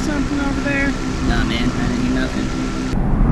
something over there? Nah, man, I didn't hear nothing.